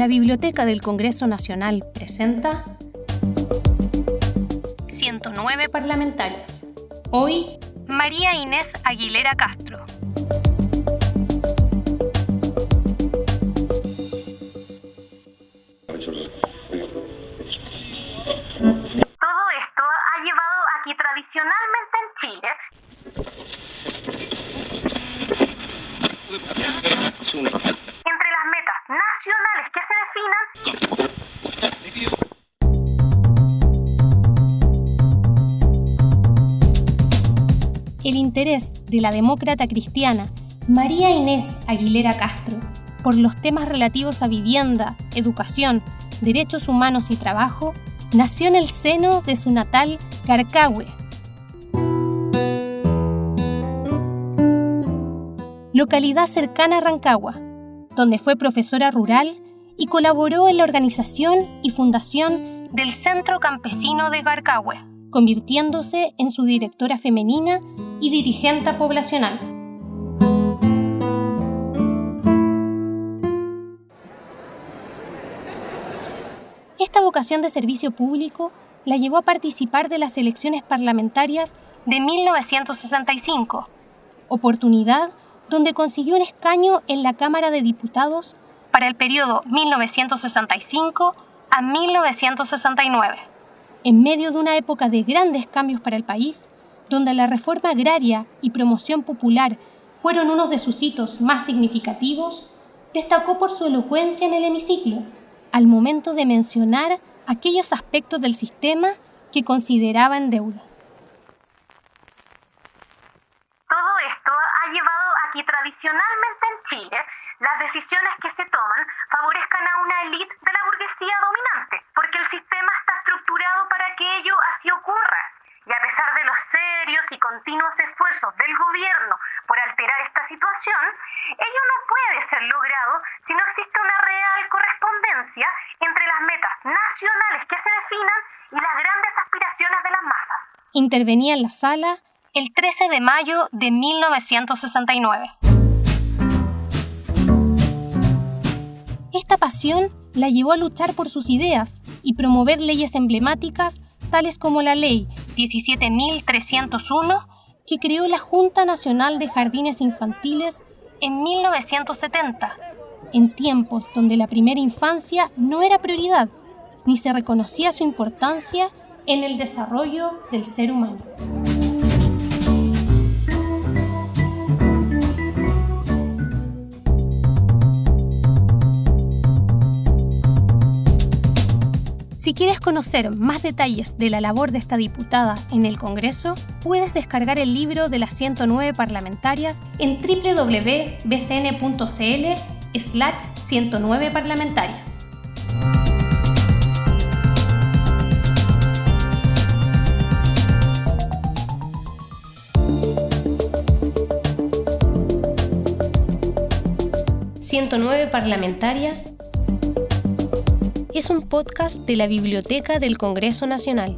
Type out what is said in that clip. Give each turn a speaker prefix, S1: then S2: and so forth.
S1: La Biblioteca del Congreso Nacional presenta 109 parlamentarias. Hoy, María Inés Aguilera Castro.
S2: Todo esto ha llevado a que tradicionalmente en Chile
S1: El interés de la demócrata cristiana María Inés Aguilera Castro por los temas relativos a vivienda, educación, derechos humanos y trabajo nació en el seno de su natal Carcahue, localidad cercana a Rancagua, donde fue profesora rural y colaboró en la organización y fundación del Centro Campesino de Carcahue, convirtiéndose en su directora femenina y dirigente poblacional. Esta vocación de servicio público la llevó a participar de las elecciones parlamentarias de 1965, oportunidad donde consiguió un escaño en la Cámara de Diputados para el periodo 1965 a 1969. En medio de una época de grandes cambios para el país, donde la reforma agraria y promoción popular fueron unos de sus hitos más significativos, destacó por su elocuencia en el hemiciclo, al momento de mencionar aquellos aspectos del sistema que consideraba en deuda.
S2: Todo esto ha llevado a que tradicionalmente en Chile las decisiones que se toman favorezcan a una élite de la burguesía dominante, porque el sistema está estructurado para que ello así ocurra. Y a pesar de los serios y continuos esfuerzos del gobierno por alterar esta situación, ello no puede ser logrado si no existe una real correspondencia entre las metas nacionales que se definan y las grandes aspiraciones de las masas.
S1: Intervenía en la sala el 13 de mayo de 1969. Esta pasión la llevó a luchar por sus ideas y promover leyes emblemáticas tales como la Ley 17.301 que creó la Junta Nacional de Jardines Infantiles en 1970, en tiempos donde la primera infancia no era prioridad, ni se reconocía su importancia en el desarrollo del ser humano. Si quieres conocer más detalles de la labor de esta diputada en el Congreso, puedes descargar el libro de las 109 parlamentarias en www.bcn.cl slash 109 parlamentarias. «109 parlamentarias» es un podcast de la Biblioteca del Congreso Nacional.